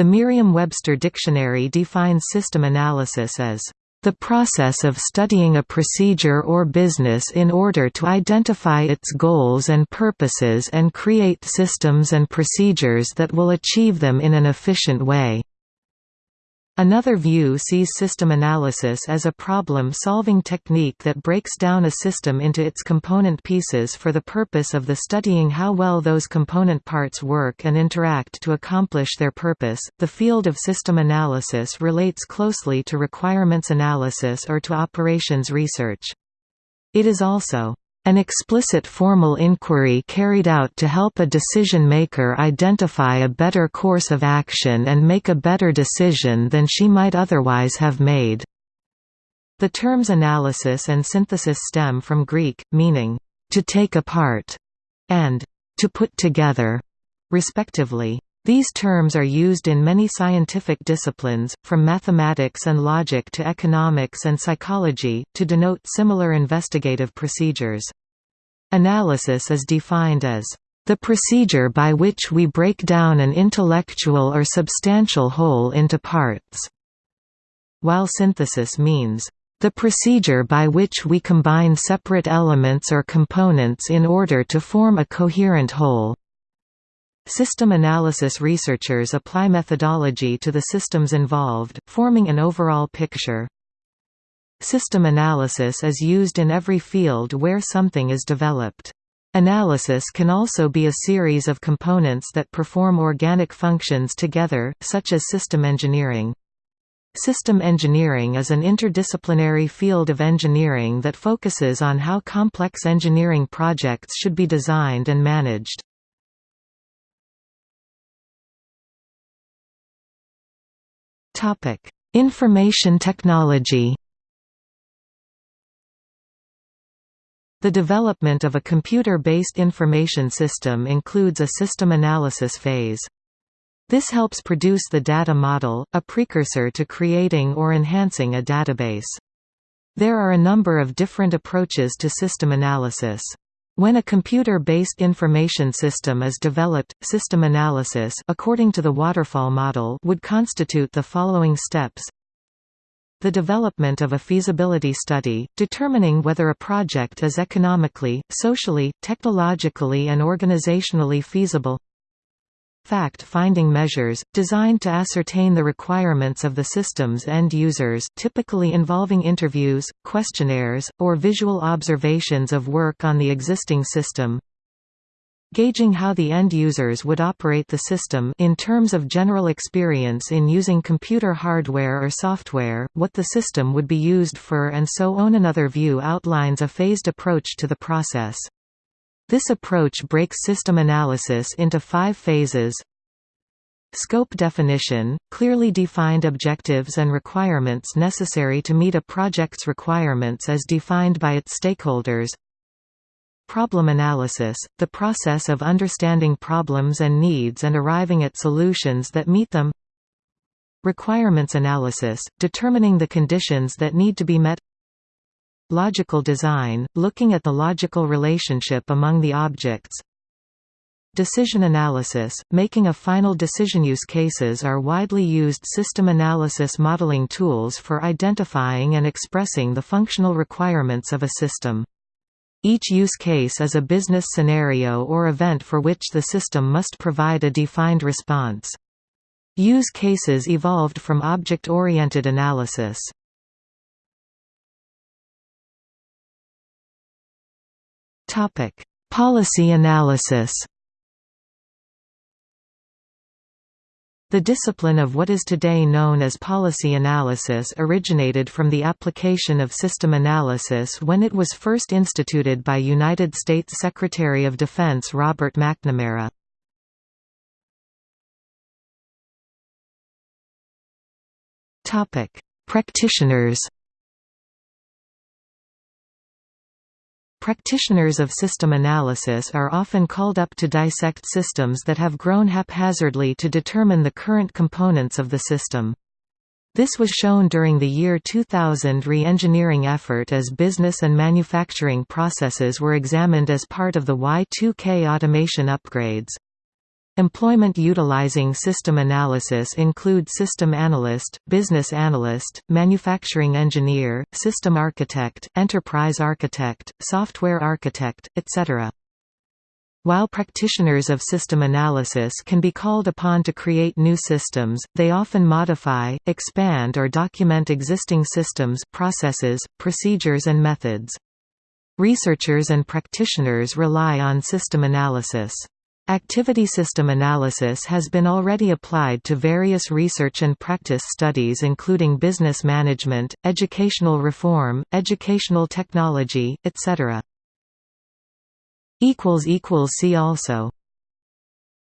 The Merriam-Webster Dictionary defines system analysis as the process of studying a procedure or business in order to identify its goals and purposes and create systems and procedures that will achieve them in an efficient way. Another view sees system analysis as a problem-solving technique that breaks down a system into its component pieces for the purpose of the studying how well those component parts work and interact to accomplish their purpose. The field of system analysis relates closely to requirements analysis or to operations research. It is also an explicit formal inquiry carried out to help a decision-maker identify a better course of action and make a better decision than she might otherwise have made. The terms analysis and synthesis stem from Greek, meaning, to take apart, and to put together, respectively. These terms are used in many scientific disciplines, from mathematics and logic to economics and psychology, to denote similar investigative procedures. Analysis is defined as the procedure by which we break down an intellectual or substantial whole into parts, while synthesis means the procedure by which we combine separate elements or components in order to form a coherent whole. System analysis researchers apply methodology to the systems involved, forming an overall picture. System analysis is used in every field where something is developed. Analysis can also be a series of components that perform organic functions together, such as system engineering. System engineering is an interdisciplinary field of engineering that focuses on how complex engineering projects should be designed and managed. Topic: Information technology. The development of a computer-based information system includes a system analysis phase. This helps produce the data model, a precursor to creating or enhancing a database. There are a number of different approaches to system analysis. When a computer-based information system is developed, system analysis according to the waterfall model would constitute the following steps. The development of a feasibility study, determining whether a project is economically, socially, technologically and organizationally feasible fact-finding measures, designed to ascertain the requirements of the system's end users typically involving interviews, questionnaires, or visual observations of work on the existing system gauging how the end users would operate the system in terms of general experience in using computer hardware or software, what the system would be used for and so on. Another view outlines a phased approach to the process. This approach breaks system analysis into five phases. Scope definition – clearly defined objectives and requirements necessary to meet a project's requirements as defined by its stakeholders. Problem analysis – the process of understanding problems and needs and arriving at solutions that meet them. Requirements analysis – determining the conditions that need to be met Logical design, looking at the logical relationship among the objects Decision analysis, making a final decision use cases are widely used system analysis modeling tools for identifying and expressing the functional requirements of a system. Each use case is a business scenario or event for which the system must provide a defined response. Use cases evolved from object-oriented analysis. Topic: Policy analysis. The discipline of what is today known as policy analysis originated from the application of system analysis when it was first instituted by United States Secretary of Defense Robert McNamara. Practitioners Practitioners of system analysis are often called up to dissect systems that have grown haphazardly to determine the current components of the system. This was shown during the year 2000 re-engineering effort as business and manufacturing processes were examined as part of the Y2K automation upgrades. Employment utilizing system analysis include system analyst, business analyst, manufacturing engineer, system architect, enterprise architect, software architect, etc. While practitioners of system analysis can be called upon to create new systems, they often modify, expand or document existing systems processes, procedures and methods. Researchers and practitioners rely on system analysis. Activity system analysis has been already applied to various research and practice studies including business management, educational reform, educational technology, etc. See also